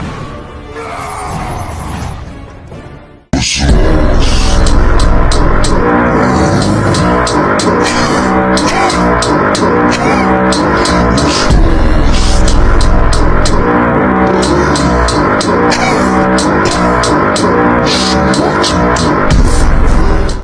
だ。